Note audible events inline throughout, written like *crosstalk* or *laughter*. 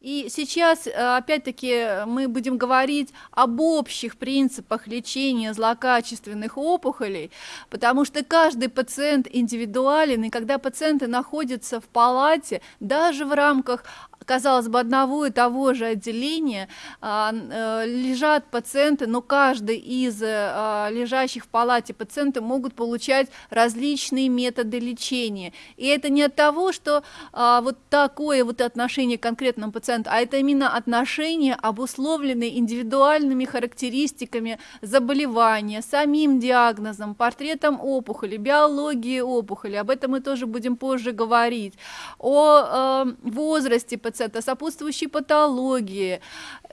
И сейчас, э, опять-таки, мы будем говорить об общих принципах лечения злокачественных опухолей, потому что каждый пациент индивидуален, и когда пациенты находятся в палате, даже в рамках казалось бы, одного и того же отделения а, э, лежат пациенты, но каждый из а, лежащих в палате пациенты могут получать различные методы лечения. И это не от того, что а, вот такое вот отношение к конкретному пациенту, а это именно отношение, обусловленное индивидуальными характеристиками заболевания, самим диагнозом, портретом опухоли, биологией опухоли. Об этом мы тоже будем позже говорить. О э, возрасте пациента пациента, сопутствующей патологии.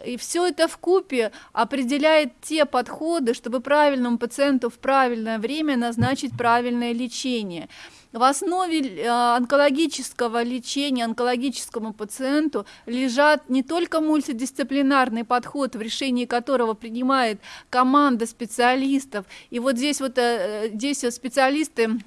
И все это в купе определяет те подходы, чтобы правильному пациенту в правильное время назначить правильное лечение. В основе э, онкологического лечения онкологическому пациенту лежат не только мультидисциплинарный подход, в решении которого принимает команда специалистов. И вот здесь вот э, здесь специалисты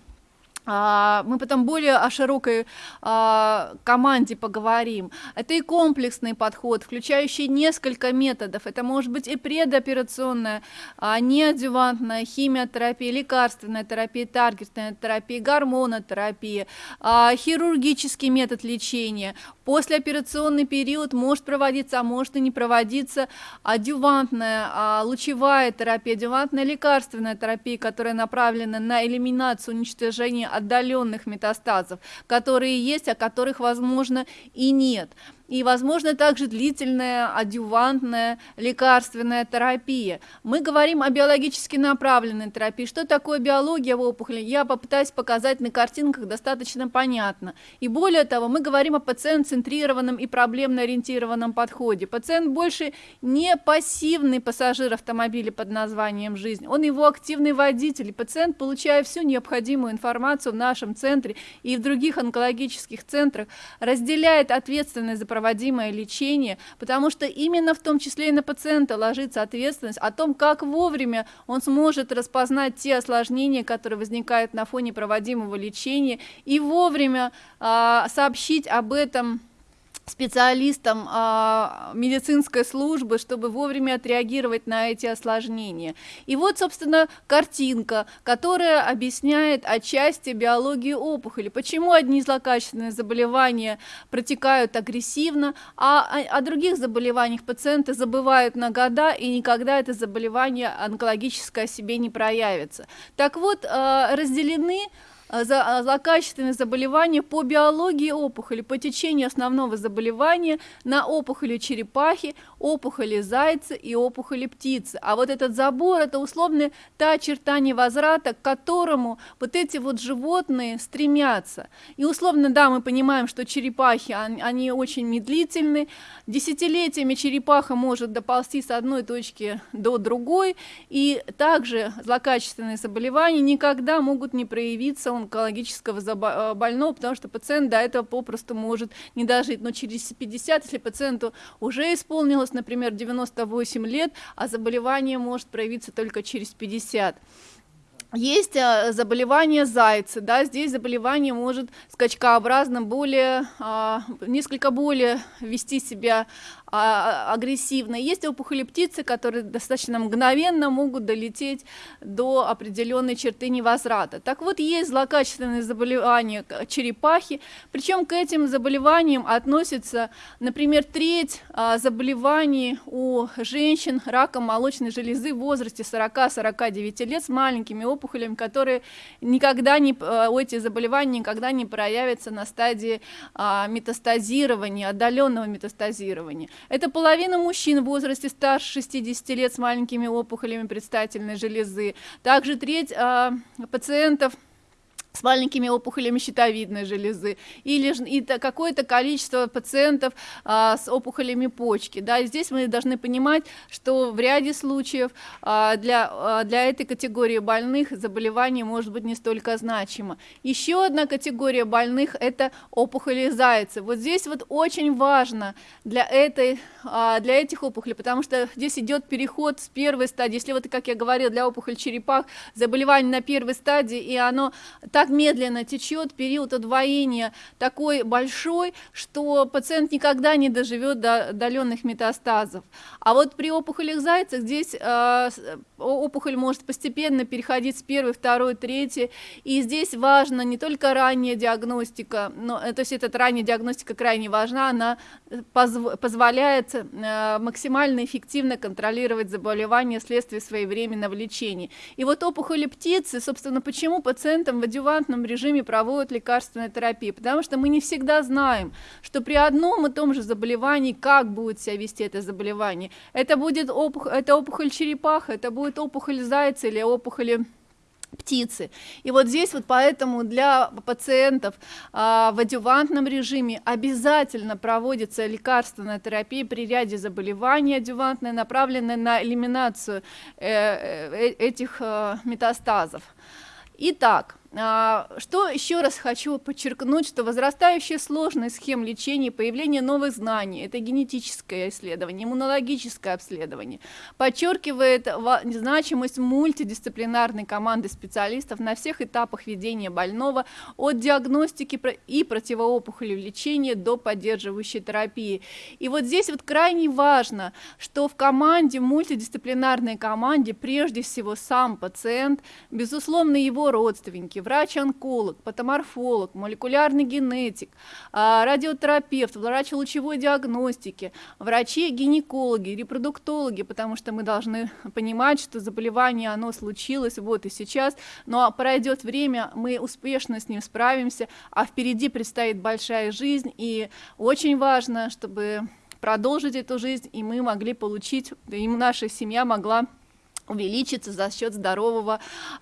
мы потом более о широкой а, команде поговорим. Это и комплексный подход, включающий несколько методов. Это может быть и предоперационная, а, химиотерапия, лекарственная терапия, таргетная терапия, гормонотерапия, хирургический метод лечения. Послеоперационный период может проводиться, а может и не проводиться адювантная, лучевая терапия, адювантная лекарственная терапия, которая направлена на элиминацию, уничтожение отдаленных метастазов, которые есть, а которых, возможно, и нет и, возможно, также длительная адювантная лекарственная терапия. Мы говорим о биологически направленной терапии. Что такое биология в опухоли? Я попытаюсь показать на картинках достаточно понятно. И более того, мы говорим о пациент-центрированном и проблемно-ориентированном подходе. Пациент больше не пассивный пассажир автомобиля под названием «Жизнь», он его активный водитель. Пациент, получая всю необходимую информацию в нашем центре и в других онкологических центрах, разделяет ответственность за проводимое лечение, потому что именно в том числе и на пациента ложится ответственность о том, как вовремя он сможет распознать те осложнения, которые возникают на фоне проводимого лечения, и вовремя э, сообщить об этом специалистам а, медицинской службы, чтобы вовремя отреагировать на эти осложнения. И вот, собственно, картинка, которая объясняет отчасти биологию опухоли. Почему одни злокачественные заболевания протекают агрессивно, а о, о других заболеваниях пациенты забывают на года, и никогда это заболевание онкологическое о себе не проявится. Так вот, а, разделены за, э, злокачественные заболевания по биологии опухоли, по течению основного заболевания на опухоли черепахи, опухоли зайца и опухоли птицы. А вот этот забор – это условно та черта невозврата, к которому вот эти вот животные стремятся. И условно, да, мы понимаем, что черепахи, они, очень медлительны, десятилетиями черепаха может доползти с одной точки до другой, и также злокачественные заболевания никогда могут не проявиться онкологического э, больного, потому что пациент до этого попросту может не дожить. Но через 50, если пациенту уже исполнилось, например, 98 лет, а заболевание может проявиться только через 50 есть э, заболевание зайца, да, здесь заболевание может скачкообразно более, а, несколько более вести себя а, агрессивно. Есть опухоли птицы, которые достаточно мгновенно могут долететь до определенной черты невозврата. Так вот, есть злокачественные заболевания черепахи, причем к этим заболеваниям относится, например, треть а, заболеваний у женщин раком молочной железы в возрасте 40-49 лет с маленькими опухолями, которые никогда не, а, эти заболевания никогда не проявятся на стадии а, метастазирования, отдаленного метастазирования. Это половина мужчин в возрасте старше 60 лет с маленькими опухолями предстательной железы. Также треть э, пациентов с маленькими опухолями щитовидной железы или какое-то количество пациентов а, с опухолями почки. Да, здесь мы должны понимать, что в ряде случаев а, для, а, для этой категории больных заболевание может быть не столько значимо. Еще одна категория больных – это опухоли зайца. Вот здесь вот очень важно для, этой, а, для этих опухолей, потому что здесь идет переход с первой стадии. Если вот, как я говорила, для опухоли черепах заболевание на первой стадии, и оно так медленно течет, период удвоения такой большой, что пациент никогда не доживет до отдаленных метастазов. А вот при опухолях зайца здесь э, опухоль может постепенно переходить с первой, второй, третьей, и здесь важно не только ранняя диагностика, но, э, то есть эта ранняя диагностика крайне важна, она позв позволяет э, максимально эффективно контролировать заболевание вследствие своевременного лечения. И вот опухоли птицы, собственно, почему пациентам в адювантном режиме проводят лекарственную терапию? Потому что мы не всегда знаем, что при одном и том же заболевании, как будет себя вести это заболевание. Это будет опухоль, это опухоль черепаха, это будет опухоль зайца или опухоли птицы. И вот здесь вот поэтому для пациентов а, в адювантном режиме обязательно проводится лекарственная терапия при ряде заболеваний адювантная, направленная на элиминацию э, э, этих э, метастазов. Итак, что еще раз хочу подчеркнуть, что возрастающая сложность схем лечения, появление новых знаний, это генетическое исследование, иммунологическое обследование, подчеркивает значимость мультидисциплинарной команды специалистов на всех этапах ведения больного, от диагностики и противоопухолевого лечения до поддерживающей терапии. И вот здесь вот крайне важно, что в команде, мультидисциплинарной команде, прежде всего сам пациент, безусловно, его родственники, врач-онколог, патоморфолог, молекулярный генетик, а, радиотерапевт, врач лучевой диагностики, врачи-гинекологи, репродуктологи, потому что мы должны понимать, что заболевание, оно случилось вот и сейчас, но пройдет время, мы успешно с ним справимся, а впереди предстоит большая жизнь, и очень важно, чтобы продолжить эту жизнь, и мы могли получить, и наша семья могла увеличится за счет здорового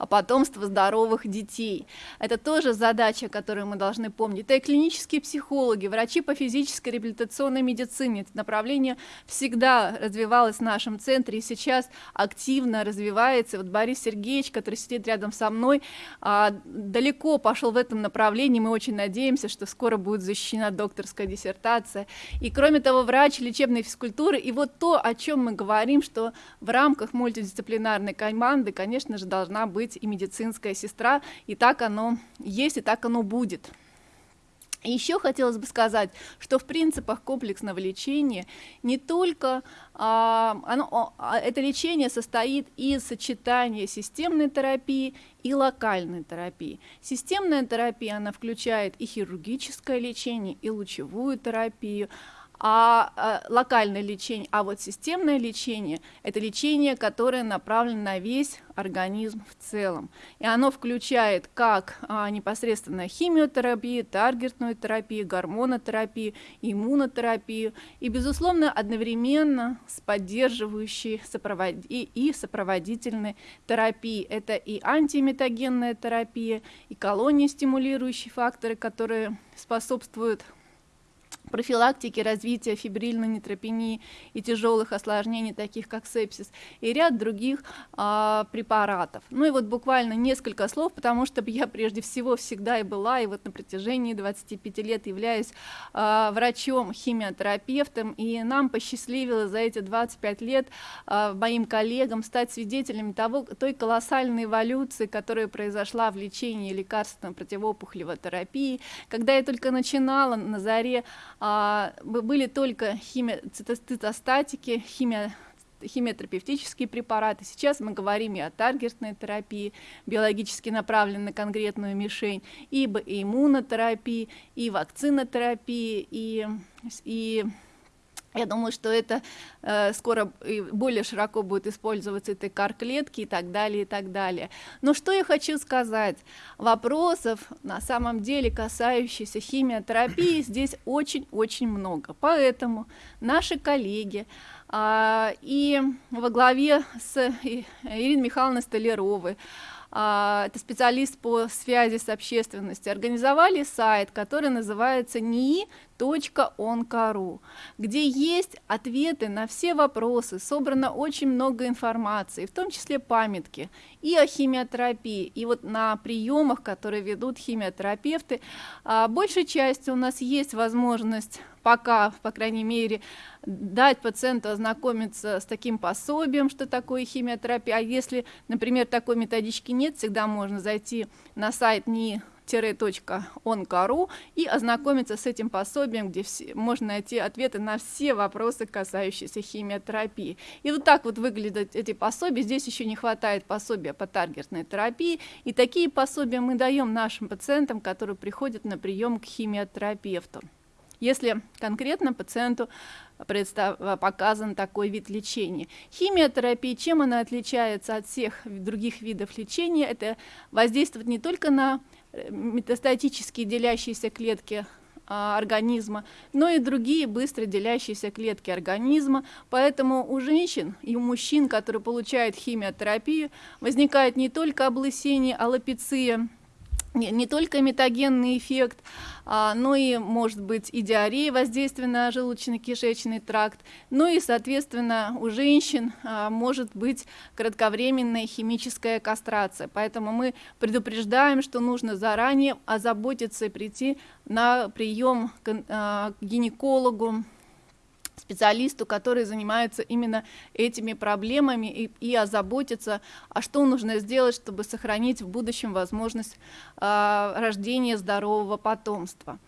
потомства, здоровых детей. Это тоже задача, которую мы должны помнить. Это и клинические психологи, врачи по физической реабилитационной медицине. Это направление всегда развивалось в нашем центре и сейчас активно развивается. Вот Борис Сергеевич, который сидит рядом со мной, а, далеко пошел в этом направлении. Мы очень надеемся, что скоро будет защищена докторская диссертация. И кроме того, врач лечебной физкультуры. И вот то, о чем мы говорим, что в рамках мультидисциплинарной дисциплинарной команды, конечно же, должна быть и медицинская сестра, и так оно есть, и так оно будет. Еще хотелось бы сказать, что в принципах комплексного лечения не только а, оно, а, это лечение состоит из сочетания системной терапии и локальной терапии. Системная терапия, она включает и хирургическое лечение, и лучевую терапию, а, а локальное лечение, а вот системное лечение – это лечение, которое направлено на весь организм в целом. И оно включает как а, непосредственно химиотерапию, таргетную терапию, гормонотерапию, иммунотерапию и, безусловно, одновременно с поддерживающей сопровод... и, и сопроводительной терапией. Это и антиметагенная терапия, и колонии стимулирующие факторы, которые способствуют профилактики развития фибрильной нейтропении и тяжелых осложнений, таких как сепсис, и ряд других а, препаратов. Ну и вот буквально несколько слов, потому что я прежде всего всегда и была, и вот на протяжении 25 лет являюсь а, врачом-химиотерапевтом, и нам посчастливилось за эти 25 лет а, моим коллегам стать свидетелями того, той колоссальной эволюции, которая произошла в лечении лекарственной противоопухолевой терапии. Когда я только начинала на заре были только химия, цитостатики, химия химиотерапевтические препараты. Сейчас мы говорим и о таргетной терапии, биологически направленной на конкретную мишень, ибо и иммунотерапии, и вакцинотерапии, и, и я думаю, что это э, скоро более широко будет использоваться это кар-клетки и так далее, и так далее. Но что я хочу сказать? Вопросов, на самом деле, касающихся химиотерапии, *coughs* здесь очень-очень много. Поэтому наши коллеги э, и во главе с Ириной Михайловной Столяровой, это специалист по связи с общественностью, организовали сайт, который называется nii.on.ru, где есть ответы на все вопросы, собрано очень много информации, в том числе памятки и о химиотерапии, и вот на приемах, которые ведут химиотерапевты, а, большей частью у нас есть возможность пока, по крайней мере, дать пациенту ознакомиться с таким пособием, что такое химиотерапия, а если, например, такой методички нет, всегда можно зайти на сайт НИИ on.ru и ознакомиться с этим пособием, где все, можно найти ответы на все вопросы, касающиеся химиотерапии. И вот так вот выглядят эти пособия. Здесь еще не хватает пособия по таргетной терапии. И такие пособия мы даем нашим пациентам, которые приходят на прием к химиотерапевту. Если конкретно пациенту представ, показан такой вид лечения. Химиотерапия, чем она отличается от всех других видов лечения, это воздействует не только на метастатические делящиеся клетки а, организма, но и другие быстро делящиеся клетки организма. Поэтому у женщин и у мужчин, которые получают химиотерапию, возникает не только облысение, аллопеция, не, не только метагенный эффект, а, но и может быть и диарея, воздействие на желудочно-кишечный тракт, ну и, соответственно, у женщин а, может быть кратковременная химическая кастрация. Поэтому мы предупреждаем, что нужно заранее озаботиться и прийти на прием к, а, к гинекологу, специалисту, который занимается именно этими проблемами и, и озаботится, а что нужно сделать, чтобы сохранить в будущем возможность э, рождения здорового потомства.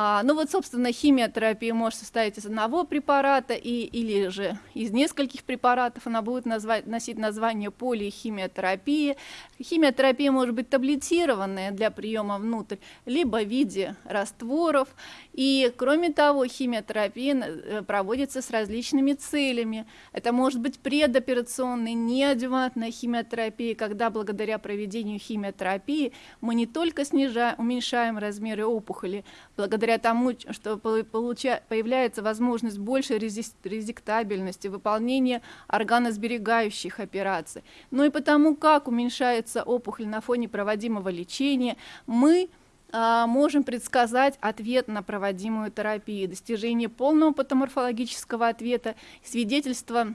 А, ну вот, собственно, химиотерапия может состоять из одного препарата и, или же из нескольких препаратов. Она будет назвать, носить название полихимиотерапии. Химиотерапия может быть таблетированная для приема внутрь, либо в виде растворов. И, кроме того, химиотерапия э, проводится с различными целями. Это может быть предоперационная, неадювантная химиотерапия, когда благодаря проведению химиотерапии мы не только снижаем, уменьшаем размеры опухоли, благодаря тому, что появляется возможность большей резиктабельности, выполнения органосберегающих операций, но и потому, как уменьшается опухоль на фоне проводимого лечения, мы а, можем предсказать ответ на проводимую терапию, достижение полного патоморфологического ответа, свидетельство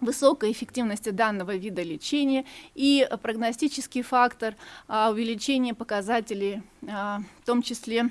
высокой эффективности данного вида лечения и прогностический фактор а, увеличения показателей, а, в том числе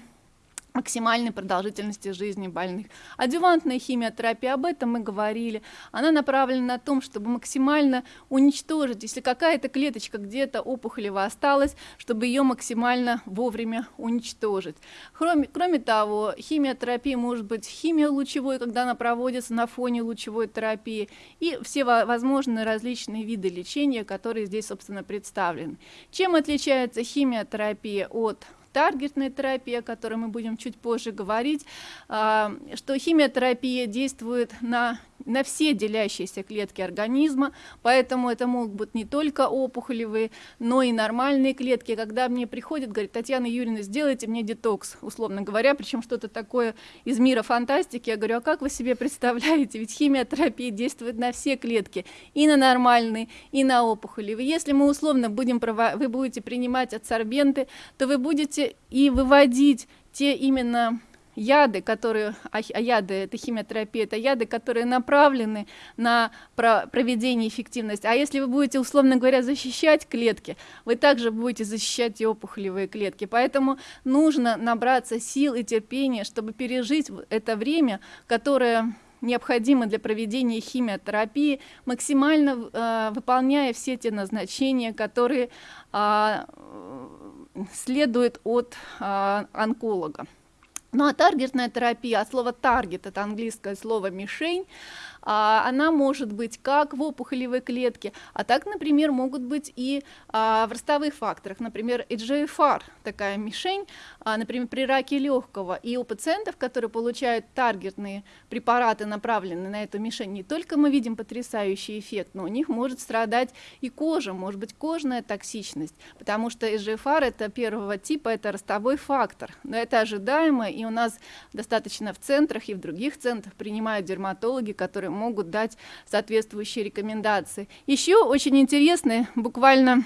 максимальной продолжительности жизни больных. Адювантная химиотерапия, об этом мы говорили, она направлена на том, чтобы максимально уничтожить, если какая-то клеточка где-то опухолево осталась, чтобы ее максимально вовремя уничтожить. Кроме, кроме того, химиотерапия может быть химиолучевой, когда она проводится на фоне лучевой терапии, и все возможные различные виды лечения, которые здесь, собственно, представлены. Чем отличается химиотерапия от таргетная терапия, о которой мы будем чуть позже говорить, а, что химиотерапия действует на на все делящиеся клетки организма, поэтому это могут быть не только опухолевые, но и нормальные клетки. Когда мне приходит, говорит, Татьяна Юрьевна, сделайте мне детокс, условно говоря, причем что-то такое из мира фантастики, я говорю, а как вы себе представляете, ведь химиотерапия действует на все клетки, и на нормальные, и на опухолевые. Если мы условно будем, вы будете принимать адсорбенты, то вы будете и выводить те именно яды, которые, а, а яды, это химиотерапия, это яды, которые направлены на проведение эффективности. А если вы будете, условно говоря, защищать клетки, вы также будете защищать и опухолевые клетки. Поэтому нужно набраться сил и терпения, чтобы пережить это время, которое необходимо для проведения химиотерапии, максимально э, выполняя все те назначения, которые э, следуют от э, онколога. Ну а таргетная терапия, от слова таргет, это английское слово мишень, а, она может быть как в опухолевой клетке, а так, например, могут быть и а, в ростовых факторах, например, EGFR, такая мишень, а, например, при раке легкого. И у пациентов, которые получают таргетные препараты, направленные на эту мишень, не только мы видим потрясающий эффект, но у них может страдать и кожа, может быть кожная токсичность, потому что EGFR это первого типа, это ростовой фактор. Но это ожидаемо, и у нас достаточно в центрах и в других центрах принимают дерматологи, которые могут дать соответствующие рекомендации. Еще очень интересные, буквально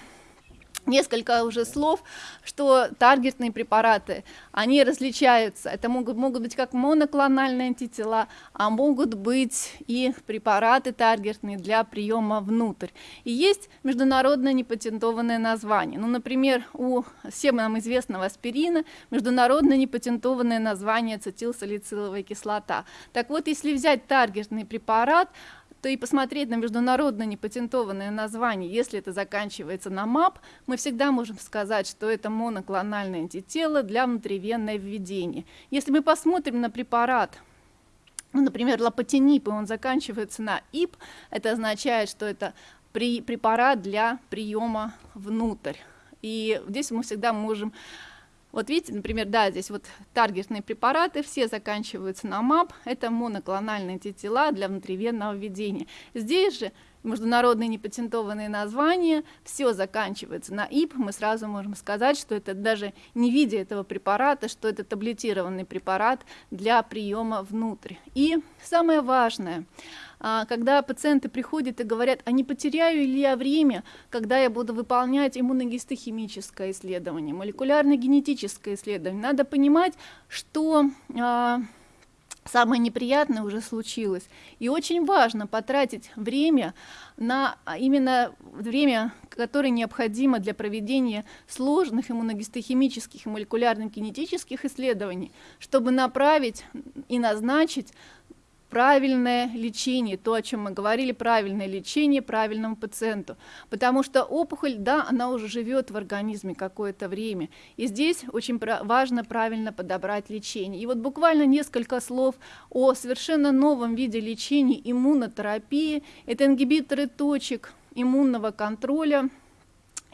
несколько уже слов, что таргетные препараты, они различаются. Это могут, могут быть как моноклональные антитела, а могут быть и препараты таргетные для приема внутрь. И есть международное непатентованное название. Ну, например, у всем нам известного аспирина международное непатентованное название ацетилсалициловая кислота. Так вот, если взять таргетный препарат, что и посмотреть на международно непатентованное название, если это заканчивается на МАП, мы всегда можем сказать, что это моноклональное антитело для внутривенного введения. Если мы посмотрим на препарат, ну, например, лапотинип, и он заканчивается на ИП, это означает, что это препарат для приема внутрь. И здесь мы всегда можем вот видите, например, да, здесь вот таргетные препараты, все заканчиваются на МАП, это моноклональные антитела для внутривенного введения. Здесь же международные непатентованные названия, все заканчивается на ИП, мы сразу можем сказать, что это даже не видя этого препарата, что это таблетированный препарат для приема внутрь. И самое важное, а, когда пациенты приходят и говорят, а не потеряю ли я время, когда я буду выполнять иммуногистохимическое исследование, молекулярно-генетическое исследование, надо понимать, что а, самое неприятное уже случилось. И очень важно потратить время на а, именно время, которое необходимо для проведения сложных иммуногистохимических и молекулярно-кинетических исследований, чтобы направить и назначить правильное лечение, то, о чем мы говорили, правильное лечение правильному пациенту. Потому что опухоль, да, она уже живет в организме какое-то время. И здесь очень важно правильно подобрать лечение. И вот буквально несколько слов о совершенно новом виде лечения иммунотерапии. Это ингибиторы точек иммунного контроля,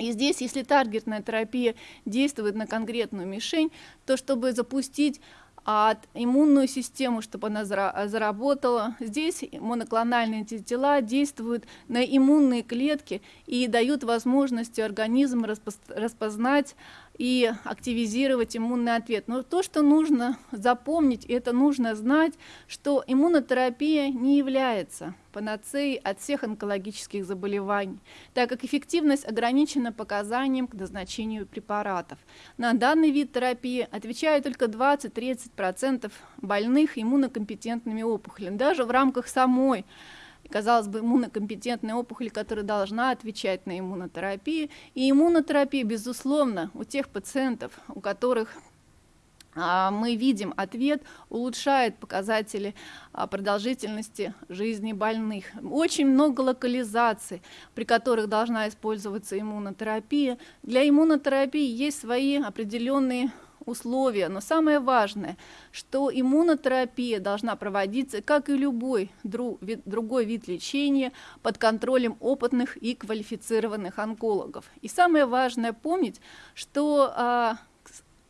и здесь, если таргетная терапия действует на конкретную мишень, то чтобы запустить а иммунную систему, чтобы она заработала. Здесь моноклональные антитела действуют на иммунные клетки и дают возможность организму распознать и активизировать иммунный ответ. Но то, что нужно запомнить, это нужно знать, что иммунотерапия не является панацеей от всех онкологических заболеваний, так как эффективность ограничена показанием к назначению препаратов. На данный вид терапии отвечают только 20-30% больных иммунокомпетентными опухолями. Даже в рамках самой казалось бы, иммунокомпетентная опухоль, которая должна отвечать на иммунотерапию. И иммунотерапия, безусловно, у тех пациентов, у которых а, мы видим ответ, улучшает показатели а, продолжительности жизни больных. Очень много локализаций, при которых должна использоваться иммунотерапия. Для иммунотерапии есть свои определенные условия, но самое важное, что иммунотерапия должна проводиться, как и любой друг, вид, другой вид лечения, под контролем опытных и квалифицированных онкологов. И самое важное помнить, что а,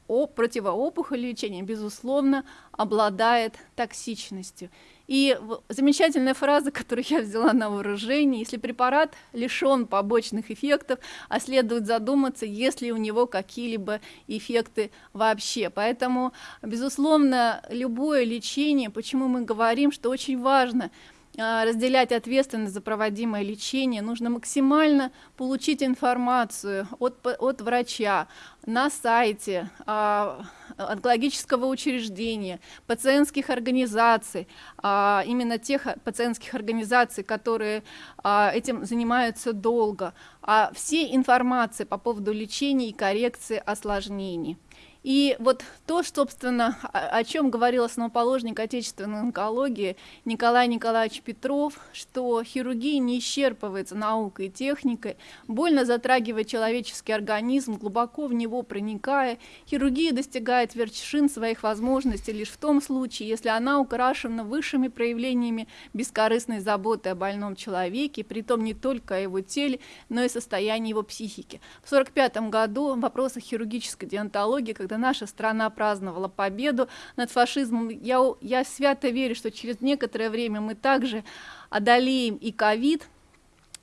о, противоопухоль лечения, безусловно, обладает токсичностью. И замечательная фраза, *laughs* которую я взяла на вооружение, если препарат лишен побочных эффектов, а следует задуматься, есть ли у него какие-либо эффекты вообще. Поэтому, безусловно, любое лечение, почему мы говорим, что очень важно а, разделять ответственность за проводимое лечение, нужно максимально получить информацию от, от врача на сайте а, онкологического учреждения, пациентских организаций, а, именно тех пациентских организаций, которые а, этим занимаются долго, а все информации по поводу лечения и коррекции осложнений. И вот то, собственно, о чем говорил основоположник отечественной онкологии Николай Николаевич Петров, что хирургия не исчерпывается наукой и техникой, больно затрагивает человеческий организм, глубоко в него проникая. Хирургия достигает вершин своих возможностей лишь в том случае, если она украшена высшими проявлениями бескорыстной заботы о больном человеке, при том не только о его теле, но и состоянии его психики. В 1945 году в вопросах хирургической диантологии, когда когда наша страна праздновала победу над фашизмом, я, я свято верю, что через некоторое время мы также одолеем и ковид,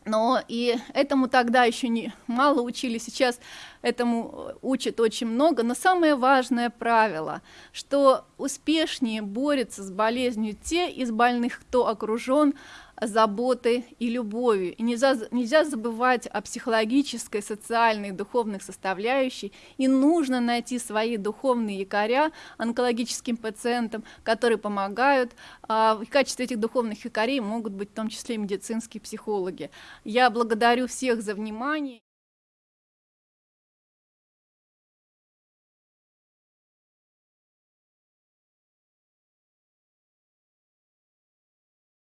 но и этому тогда еще не мало учили, сейчас этому учат очень много. Но самое важное правило, что успешнее борются с болезнью те из больных, кто окружен заботой и любовью. И нельзя, нельзя забывать о психологической, социальной, духовных составляющей. И нужно найти свои духовные якоря онкологическим пациентам, которые помогают. А, в качестве этих духовных якорей могут быть в том числе медицинские психологи. Я благодарю всех за внимание.